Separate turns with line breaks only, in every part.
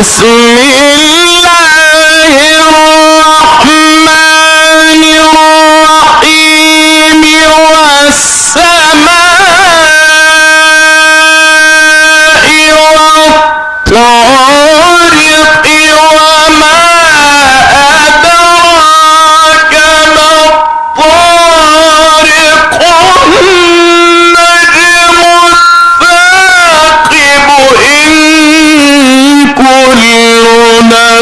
بسم الله الرحمن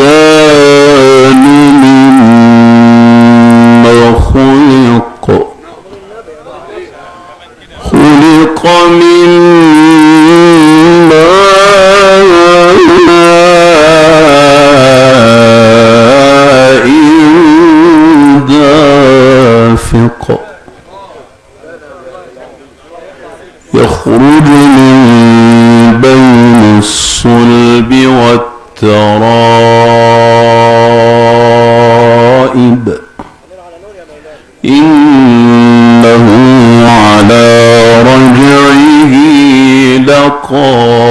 الإنسان مما خلق. خلق مما دافق. يخرج من بين الصلب والتراب. Oh.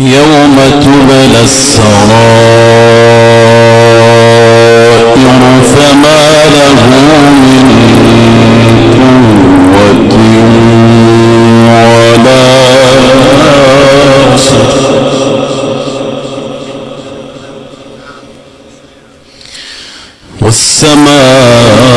يوم تبلى السرائر فما له من قوة ولا والسماء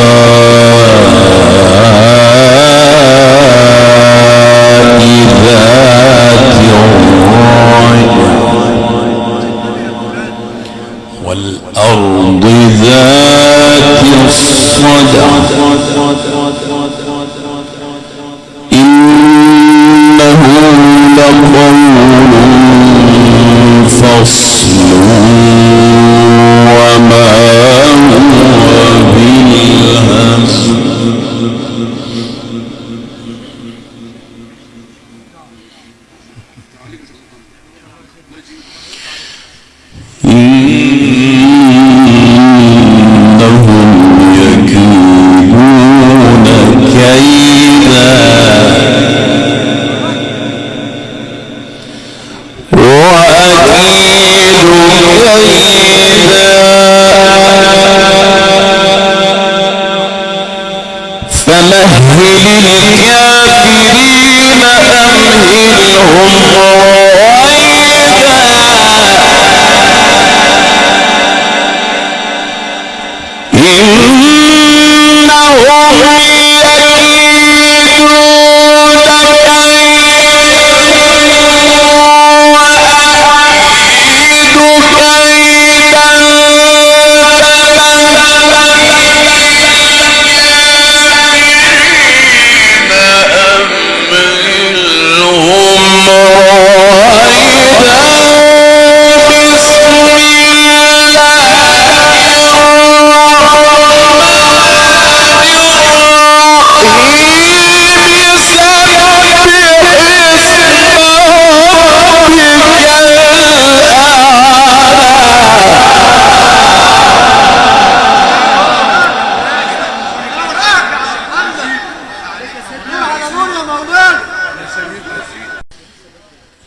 الله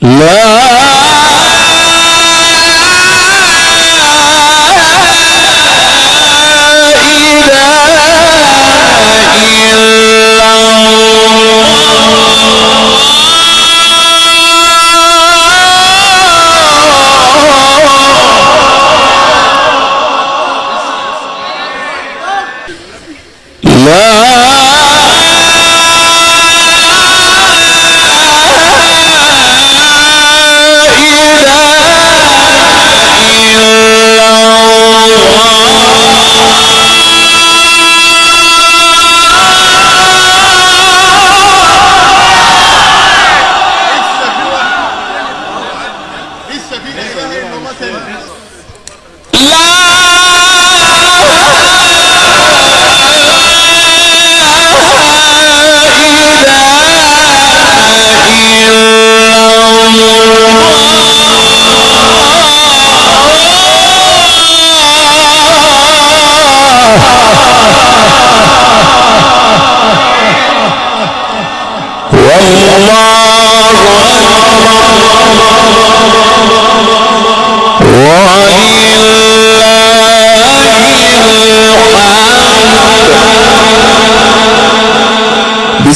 love.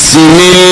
بسم الله